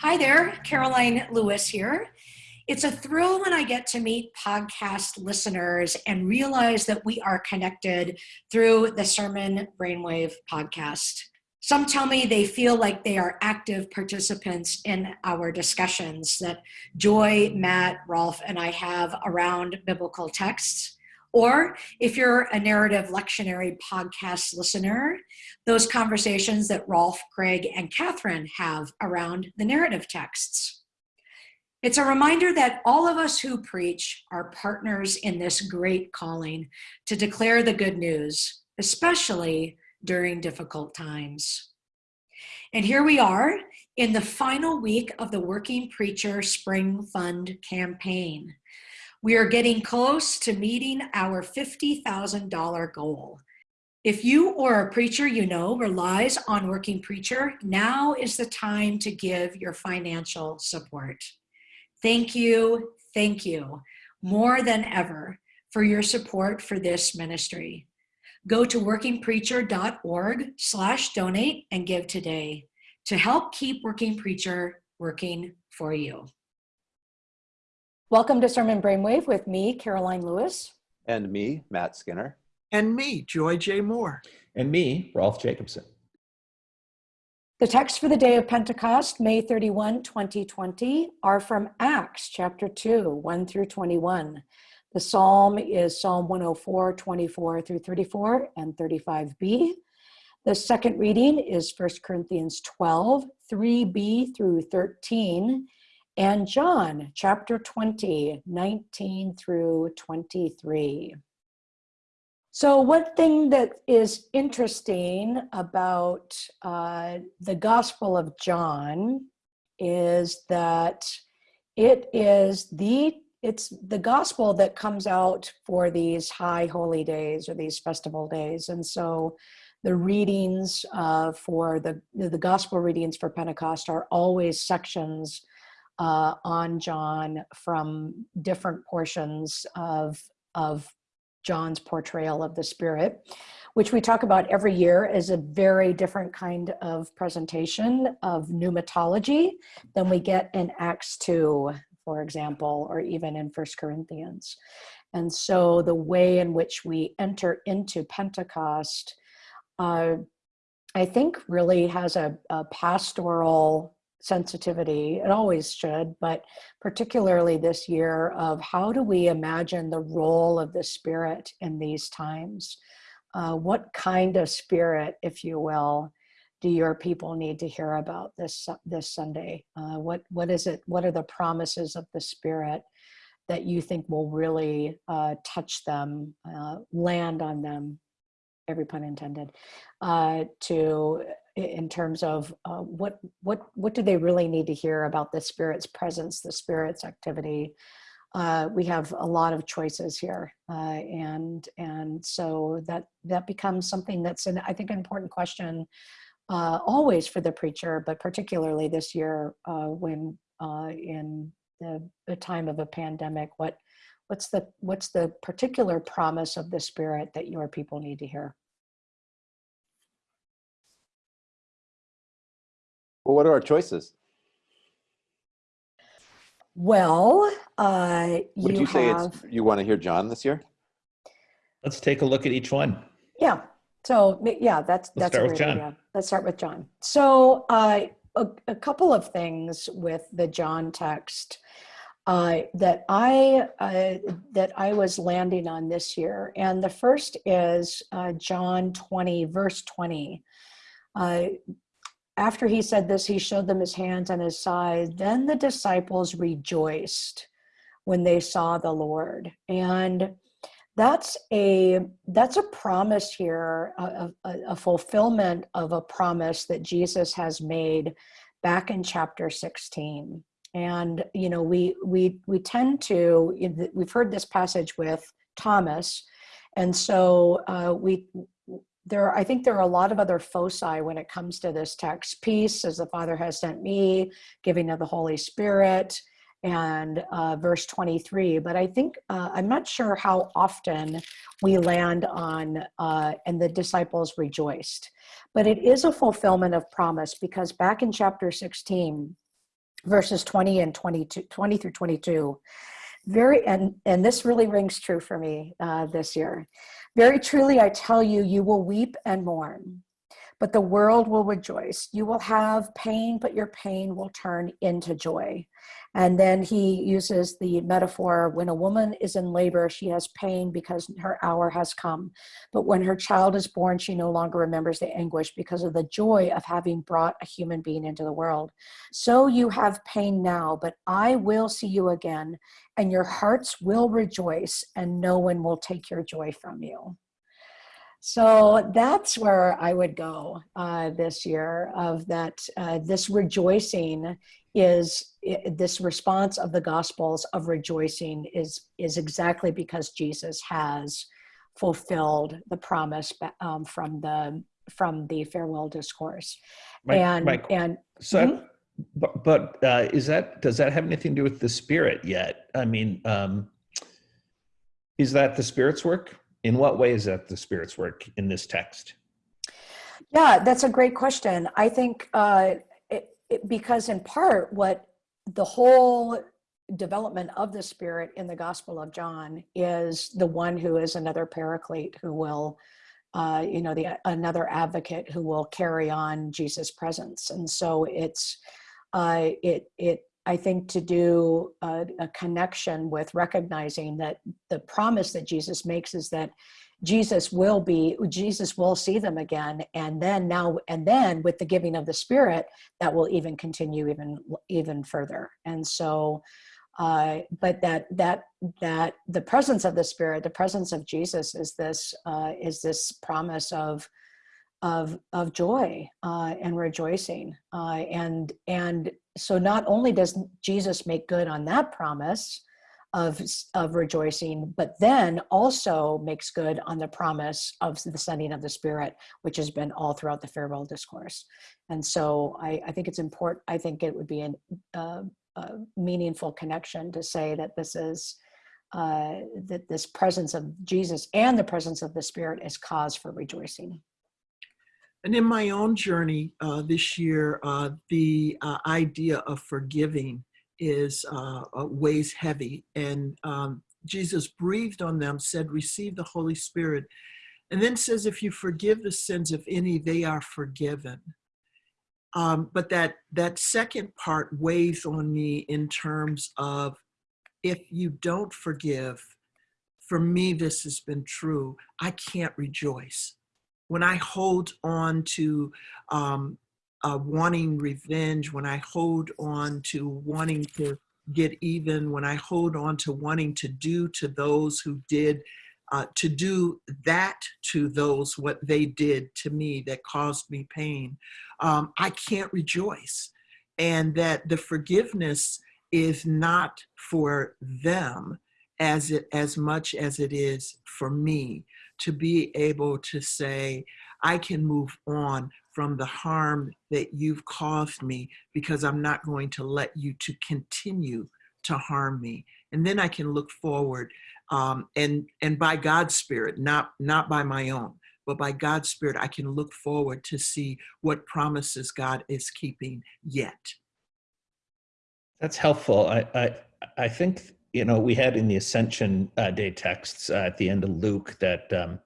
Hi there, Karoline Lewis here. It's a thrill when I get to meet podcast listeners and realize that we are connected through the Sermon Brainwave podcast. Some tell me they feel like they are active participants in our discussions that Joy, Matt, Rolf, and I have around biblical texts. Or if you're a narrative lectionary podcast listener, those conversations that Rolf, Craig, and Catherine have around the narrative texts. It's a reminder that all of us who preach are partners in this great calling to declare the good news, especially during difficult times. And here we are in the final week of the Working Preacher Spring Fund campaign. We are getting close to meeting our $50,000 goal. If you or a preacher you know relies on Working Preacher, now is the time to give your financial support. Thank you, thank you, more than ever, for your support for this ministry. Go to workingpreacher.org slash donate and give today to help keep Working Preacher working for you. Welcome to Sermon Brainwave with me, Karoline Lewis. And me, Matt Skinner. And me, Joy J. Moore. And me, Rolf Jacobson. The text for the day of Pentecost, May 31, 2020, are from Acts chapter 2, 1 through 21. The psalm is Psalm 104, 24 through 34 and 35b. The second reading is 1 Corinthians 12, 3b through 13 and John chapter 20, 19 through 23. So one thing that is interesting about uh, the Gospel of John is that it is the it's the gospel that comes out for these high holy days or these festival days and so the readings uh, for the the gospel readings for pentecost are always sections uh, on John from different portions of, of John's portrayal of the Spirit, which we talk about every year is a very different kind of presentation of pneumatology than we get in Acts 2, for example, or even in First Corinthians. And so the way in which we enter into Pentecost, uh, I think really has a, a pastoral sensitivity, it always should, but particularly this year of how do we imagine the role of the spirit in these times? Uh, what kind of spirit, if you will, do your people need to hear about this this Sunday? Uh, what what is it? What are the promises of the Spirit that you think will really uh, touch them, uh, land on them? Every pun intended. Uh, to in terms of uh, what what what do they really need to hear about the spirit's presence the spirit's activity? Uh, we have a lot of choices here uh, and and so that that becomes something that's an i think an important question uh, always for the preacher but particularly this year uh, when uh, in the, the time of a pandemic what what's the what's the particular promise of the spirit that your people need to hear Well, what are our choices? Well, uh, Would you, you say have, it's you want to hear John this year? Let's take a look at each one. Yeah. So yeah, that's Let's that's start a with great John. idea. Let's start with John. So uh, a, a couple of things with the John text uh, that I uh, that I was landing on this year, and the first is uh, John twenty, verse twenty. After he said this, he showed them his hands and his side. Then the disciples rejoiced when they saw the Lord. And that's a that's a promise here, a, a, a fulfillment of a promise that Jesus has made back in chapter 16 and you know we we we tend to we've heard this passage with thomas and so uh, we there are, I think there are a lot of other foci when it comes to this text. Peace, as the Father has sent me, giving of the Holy Spirit, and uh, verse 23. But I think, uh, I'm not sure how often we land on, uh, and the disciples rejoiced. But it is a fulfillment of promise because back in chapter 16, verses 20 and 22, 20 through 22. Very, and, and this really rings true for me uh, this year. Very truly, I tell you, you will weep and mourn, but the world will rejoice. You will have pain, but your pain will turn into joy. And then he uses the metaphor when a woman is in labor, she has pain because her hour has come. But when her child is born, she no longer remembers the anguish because of the joy of having brought a human being into the world. So you have pain now, but I will see you again, and your hearts will rejoice, and no one will take your joy from you. So that's where I would go uh, this year of that, uh, this rejoicing is this response of the gospels of rejoicing is is exactly because Jesus has fulfilled the promise um, from the from the farewell discourse My- and my- and So, Mhm. but, but uh, is that does that have anything to do with the spirit yet? I mean, um, is that the spirit's work? In what way is that the spirit's work in this text? Yeah, that's a great question. I think uh, it, it, because in part, what the whole development of the Spirit in the Gospel of John is the one who is another paraclete who will, uh, you know, the another advocate who will carry on Jesus' presence, and so it's uh, it it I think to do a, a connection with recognizing that the promise that Jesus makes is that Jesus will be, Jesus will see them again. And then now, and then with the giving of the Spirit, that will even continue even, even further. And so, uh, but that, that, that the presence of the Spirit, the presence of Jesus is this, uh, is this promise of, of, of joy uh, and rejoicing. Uh, and, and so not only does Jesus make good on that promise, of, of rejoicing, but then also makes good on the promise of the sending of the Spirit, which has been all throughout the farewell discourse. And so I, I think it's important, I think it would be an, uh, a meaningful connection to say that this is, uh, that this presence of Jesus and the presence of the Spirit is cause for rejoicing. And in my own journey uh, this year, uh, the uh, idea of forgiving is uh, uh, weighs heavy. And um, Jesus breathed on them, said, "Receive the Holy Spirit," and then says, "If you forgive the sins of any, they are forgiven." Um, but that that second part weighs on me in terms of if you don't forgive. For me, this has been true. I can't rejoice when I hold on to um, uh, wanting revenge, when I hold on to wanting to get even, when I hold on to wanting to do to those who did, uh, to do that to those what they did to me that caused me pain, um, I can't rejoice. And that the forgiveness is not for them as it as much as it is for me to be able to say, I can move on from the harm that you've caused me because I'm not going to let you to continue to harm me. And then I can look forward um, and and by God's spirit, not not by my own, but by God's spirit, I can look forward to see what promises God is keeping yet. That's helpful. I, I, I think, you know, we had in the Ascension uh, Day texts uh, at the end of Luke that um,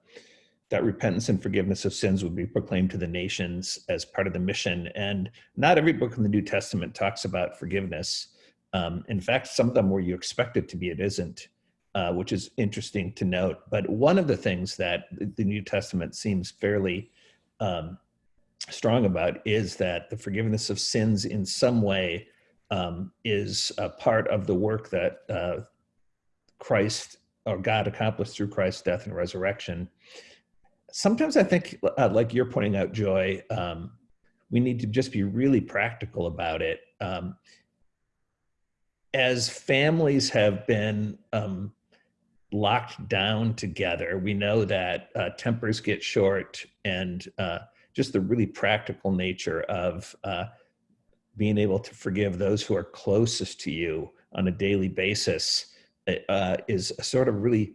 that repentance and forgiveness of sins would be proclaimed to the nations as part of the mission. And not every book in the New Testament talks about forgiveness. Um, in fact, some of them where you expect it to be, it isn't, uh, which is interesting to note. But one of the things that the New Testament seems fairly um, strong about is that the forgiveness of sins in some way um, is a part of the work that uh, Christ or God accomplished through Christ's death and resurrection. Sometimes I think, uh, like you're pointing out, Joy, um, we need to just be really practical about it. Um, as families have been um, locked down together, we know that uh, tempers get short and uh, just the really practical nature of uh, being able to forgive those who are closest to you on a daily basis uh, is a sort of really,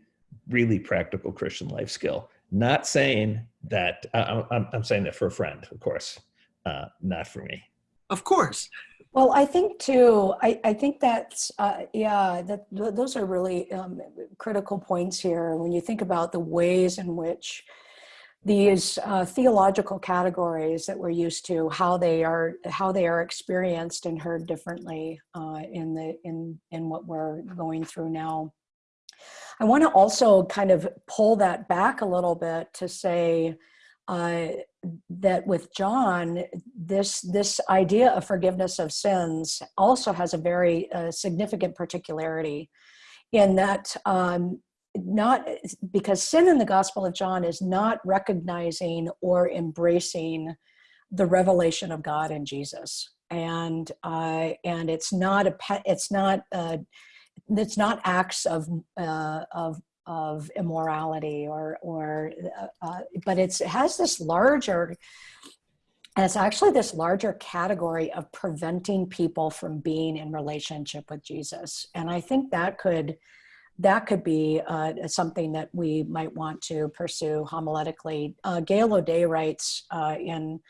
really practical Christian life skill. Not saying that, uh, I'm, I'm saying that for a friend, of course, uh, not for me. Of course. Well, I think too, I, I think that's, uh, yeah, that th- those are really um, critical points here. When you think about the ways in which these uh, theological categories that we're used to, how they are, how they are experienced and heard differently uh, in the in in what we're going through now. I want to also kind of pull that back a little bit to say uh, that with John, this this idea of forgiveness of sins also has a very uh, significant particularity in that um, not because sin in the Gospel of John is not recognizing or embracing the revelation of God in Jesus, and uh, and it's not a it's not uh, it's not acts of uh, of of immorality or or uh, uh, but it's it has this larger and it's actually this larger category of preventing people from being in relationship with Jesus. And I think that could that could be uh, something that we might want to pursue homiletically. Uh, Gail O'Day writes uh, in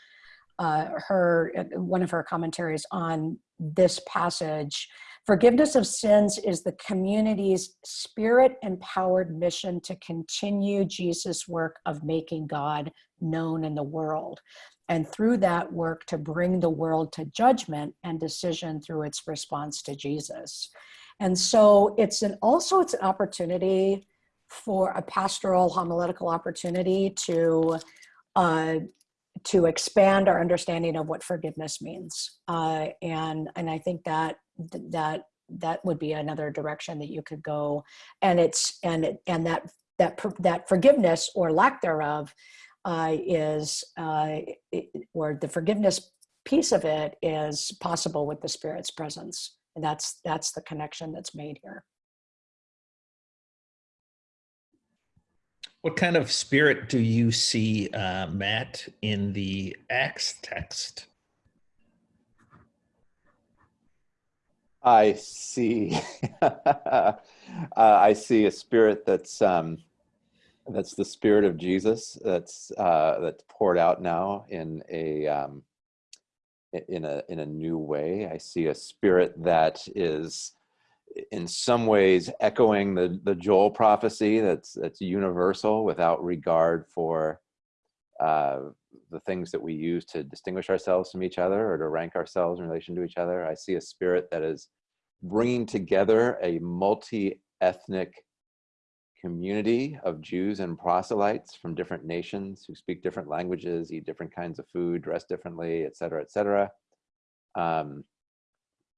uh, her one of her commentaries on this passage Forgiveness of sins is the community's spirit empowered mission to continue Jesus' work of making God known in the world. And through that work, to bring the world to judgment and decision through its response to Jesus. And so it's an also it's an opportunity for a pastoral homiletical opportunity to uh, to expand our understanding of what forgiveness means. Uh, and and I think that that that would be another direction that you could go and it's and and that that that forgiveness or lack thereof uh, is uh, it, or the forgiveness piece of it is possible with the spirit's presence and that's that's the connection that's made here what kind of spirit do you see uh, matt in the acts text I see. uh, I see a spirit that's um, that's the spirit of Jesus. That's uh, that's poured out now in a um, in a in a new way. I see a spirit that is in some ways echoing the the Joel prophecy. That's that's universal without regard for uh, the things that we use to distinguish ourselves from each other or to rank ourselves in relation to each other. I see a spirit that is bringing together a multi-ethnic community of Jews and proselytes from different nations who speak different languages, eat different kinds of food, dress differently, et cetera, et cetera, um,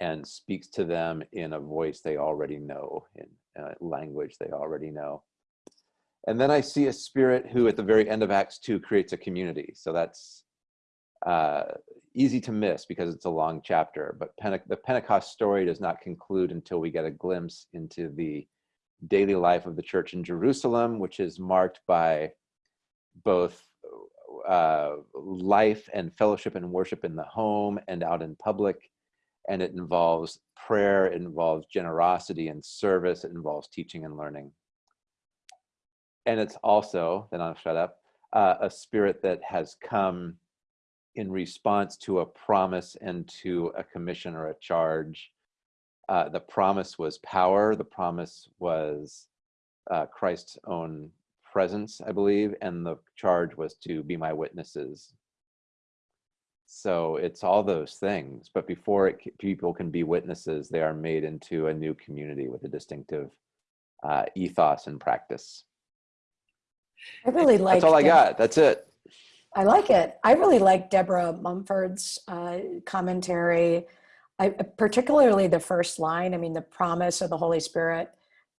and speaks to them in a voice they already know, in a language they already know. And then I see a spirit who at the very end of Acts 2 creates a community. So that's uh, easy to miss because it's a long chapter, but Pente the Pentecost story does not conclude until we get a glimpse into the daily life of the church in Jerusalem, which is marked by both uh, life and fellowship and worship in the home and out in public. And it involves prayer, it involves generosity and service, it involves teaching and learning and it's also, then I'll shut up, uh, a spirit that has come in response to a promise and to a commission or a charge. Uh, the promise was power. The promise was uh, Christ's own presence, I believe, and the charge was to be my witnesses. So it's all those things, but before it, people can be witnesses, they are made into a new community with a distinctive uh, ethos and practice. I really like. That's all I got. That's it. I like it. I really like Deborah Mumford's uh, commentary. I, particularly the first line. I mean, the promise of the Holy Spirit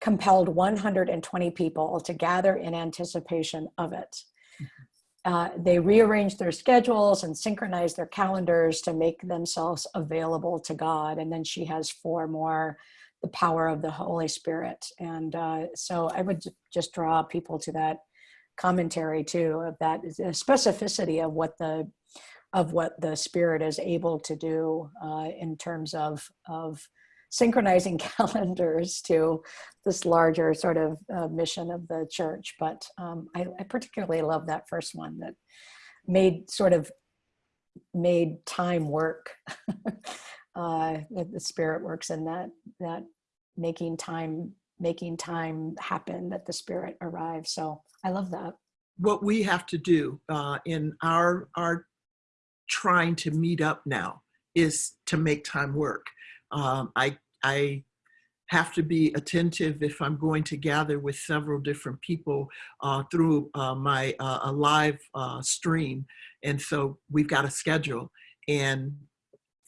compelled 120 people to gather in anticipation of it. Mm-hmm. Uh, they rearranged their schedules and synchronized their calendars to make themselves available to God. And then she has four more the power of the Holy Spirit. And uh, so I would just draw people to that commentary too of that specificity of what the of what the spirit is able to do uh, in terms of of synchronizing calendars to this larger sort of uh, mission of the church. But um, I, I, particularly love that first one that made sort of made time work uh, that the spirit works in that, that making time, making time happen, that the spirit arrives. So I love that. what we have to do uh, in our our trying to meet up now is to make time work. Um, I I have to be attentive if I'm going to gather with several different people uh, through uh, my uh, a live uh, stream, and so we've got a schedule and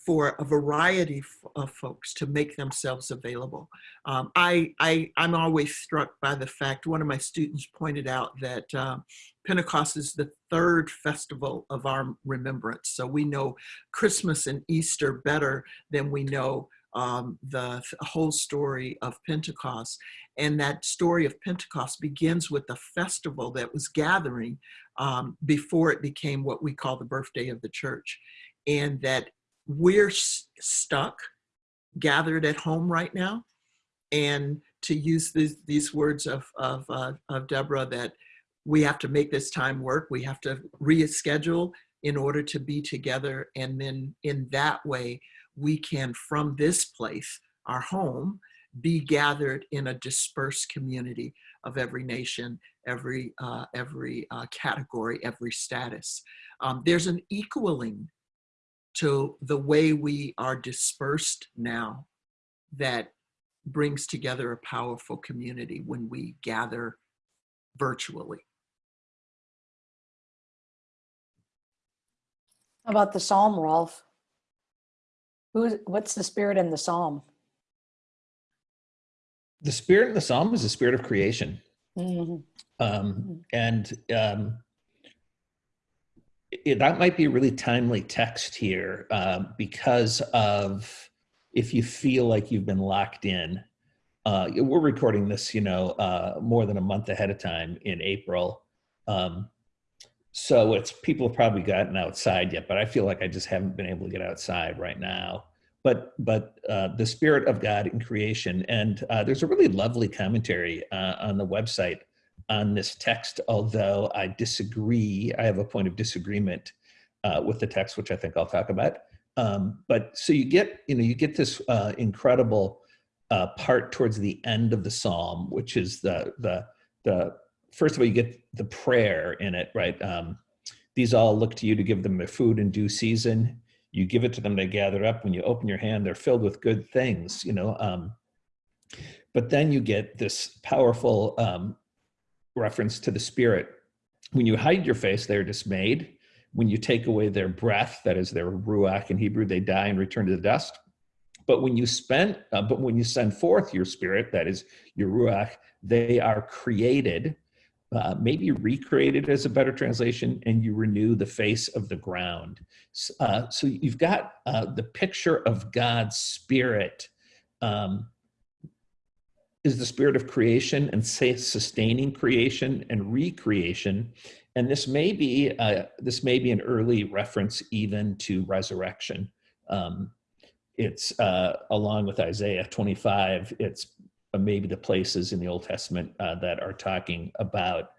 for a variety of folks to make themselves available. Um, I, I, I'm always struck by the fact, one of my students pointed out that uh, Pentecost is the third festival of our remembrance. So we know Christmas and Easter better than we know um, the whole story of Pentecost. And that story of Pentecost begins with the festival that was gathering um, before it became what we call the birthday of the church. And that we're stuck, gathered at home right now. And to use these, these words of, of, uh, of Deborah, that we have to make this time work. We have to reschedule in order to be together. And then in that way, we can, from this place, our home, be gathered in a dispersed community of every nation, every, uh, every uh, category, every status. Um, there's an equaling to the way we are dispersed now that brings together a powerful community when we gather virtually. How about the psalm, Rolf? Who's, what's the spirit in the psalm? The spirit in the psalm is the spirit of creation. Mhm. Um, and um, it, that might be a really timely text here uh, because of if you feel like you've been locked in. Uh, we're recording this, you know, uh, more than a month ahead of time in April. Um, so it's people have probably gotten outside yet, but I feel like I just haven't been able to get outside right now. But but uh, the spirit of God in creation, and uh, there's a really lovely commentary uh, on the website on this text, although I disagree. I have a point of disagreement uh, with the text, which I think I'll talk about. Um, but so you get, you know, you get this uh, incredible uh, part towards the end of the psalm, which is the the the first of all, you get the prayer in it, right? Um, These all look to you to give them their food in due season. You give it to them, they gather up. When you open your hand, they're filled with good things, you know. Um, but then you get this powerful um, reference to the spirit. When you hide your face, they're dismayed. When you take away their breath, that is their ruach in Hebrew, they die and return to the dust. But when you spend, uh, but when you send forth your spirit, that is your ruach, they are created, uh, maybe recreated as a better translation, and you renew the face of the ground. Uh, so you've got uh, the picture of God's spirit um, is the spirit of creation and sustaining creation and recreation and this may be uh, this may be an early reference even to resurrection um, it's uh, along with isaiah 25 it's maybe the places in the old testament uh, that are talking about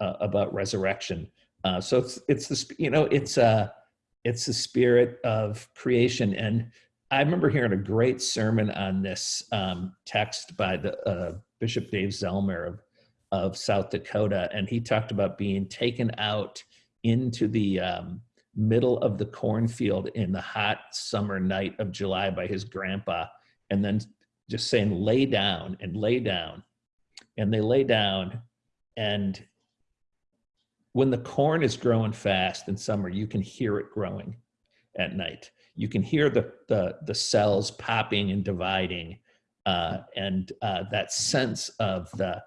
uh, about resurrection. Uh, so it's it's the you know it's uh it's the spirit of creation. And I remember hearing a great sermon on this um, text by the uh, Bishop Dave Zellmer of, of South Dakota, and he talked about being taken out into the um, middle of the cornfield in the hot summer night of July by his grandpa, and then just saying, "Lay down and lay down," and they lay down, and when the corn is growing fast in summer, you can hear it growing at night you can hear the the, the cells popping and dividing uh, and uh, that sense of the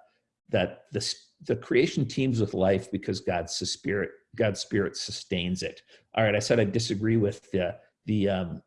that the the creation teams with life because God's spirit God's spirit sustains it. All right, I said I disagree with the the um,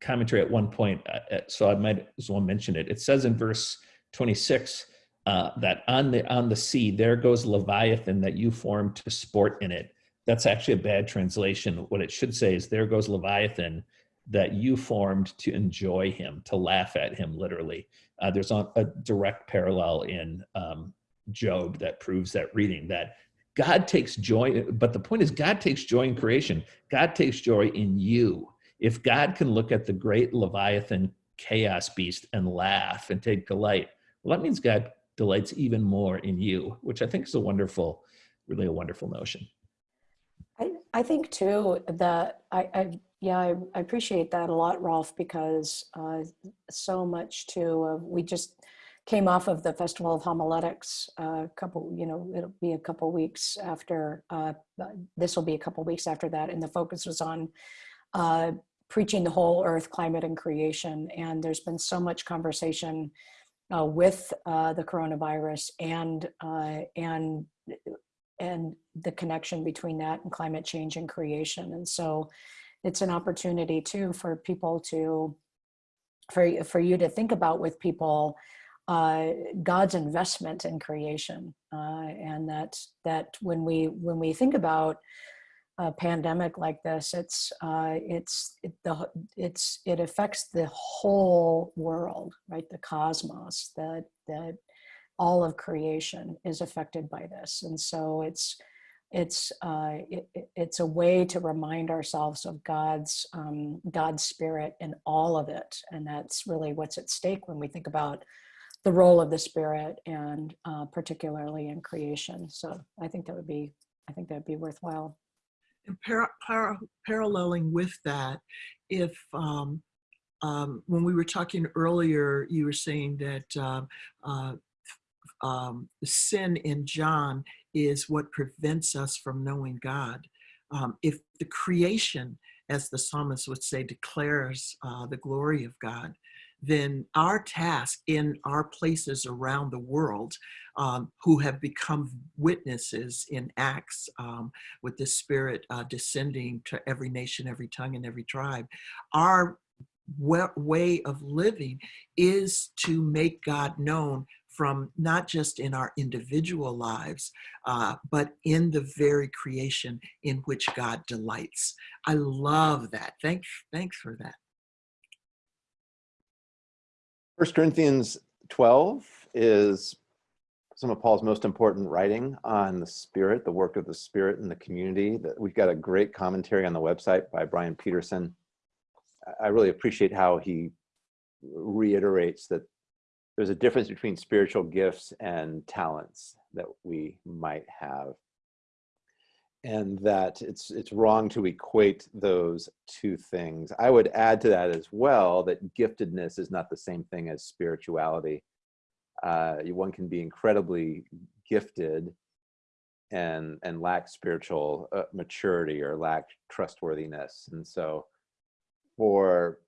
commentary at one point, uh, so I might as well mention it. It says in verse 26 uh, that on the on the sea there goes Leviathan that you formed to sport in it. That's actually a bad translation. What it should say is there goes Leviathan that you formed to enjoy him, to laugh at him, literally. Uh, there's a, a, direct parallel in um, Job that proves that reading that God takes joy, but the point is, God takes joy in creation. God takes joy in you, if God can look at the great Leviathan chaos beast and laugh and take delight, well, that means God delights even more in you, which I think is a wonderful, really a wonderful notion. I, I think too that I, I yeah I, I appreciate that a lot, Rolf, because uh, so much too of we just came off of the Festival of Homiletics a uh, couple, you know, it'll be a couple weeks after, uh, this will be a couple weeks after that. And the focus was on uh, preaching the whole earth, climate and creation. And there's been so much conversation uh, with uh, the coronavirus and, uh, and, and the connection between that and climate change and creation. And so it's an opportunity too for people to, for, for you to think about with people uh, God's investment in creation, uh, and that that when we when we think about a pandemic like this, it's uh, it's it, the it's it affects the whole world, right? The cosmos, that that all of creation is affected by this, and so it's it's uh, it, it's a way to remind ourselves of God's um, God's spirit in all of it, and that's really what's at stake when we think about the role of the spirit and uh, particularly in creation. So I think that would be, I think that'd be worthwhile. Par par paralleling with that, if um, um, when we were talking earlier, you were saying that uh, uh, um, sin in John is what prevents us from knowing God. Um, if the creation, as the psalmist would say, declares uh, the glory of God, then our task in our places around the world um, who have become witnesses in Acts um, with the Spirit uh, descending to every nation, every tongue, and every tribe, our way of living is to make God known from not just in our individual lives, uh, but in the very creation in which God delights. I love that. Thanks, thanks for that. First Corinthians 12 is some of Paul's most important writing on the Spirit, the work of the Spirit in the community. That We've got a great commentary on the website by Brian Peterson. I really appreciate how he reiterates that there's a difference between spiritual gifts and talents that we might have and that it's it's wrong to equate those two things. I would add to that as well that giftedness is not the same thing as spirituality. Uh, one can be incredibly gifted and and lack spiritual uh, maturity or lack trustworthiness. And so for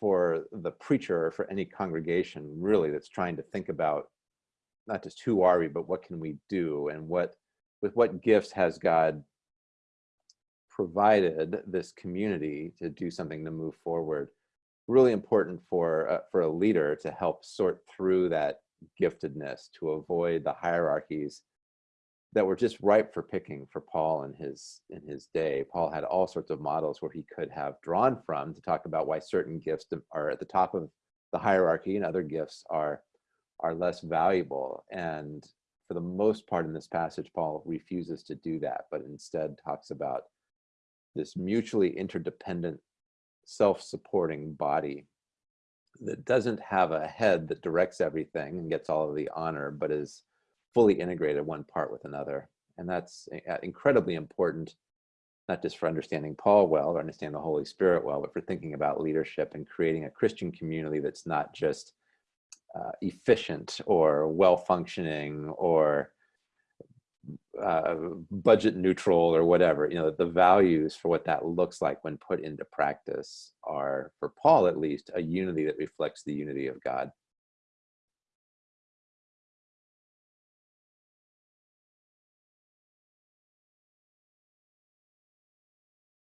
for the preacher or for any congregation really that's trying to think about not just who are we, but what can we do and what with what gifts has God provided this community to do something to move forward. Really important for uh, for a leader to help sort through that giftedness to avoid the hierarchies that were just ripe for picking for Paul in his in his day. Paul had all sorts of models where he could have drawn from to talk about why certain gifts are at the top of the hierarchy and other gifts are are less valuable. And for the most part in this passage, Paul refuses to do that, but instead talks about this mutually interdependent, self-supporting body that doesn't have a head that directs everything and gets all of the honor, but is fully integrated one part with another. And that's uh, incredibly important, not just for understanding Paul well or understanding the Holy Spirit well, but for thinking about leadership and creating a Christian community that's not just uh, efficient or well-functioning or uh, budget neutral or whatever, you know, the values for what that looks like when put into practice are, for Paul at least, a unity that reflects the unity of God.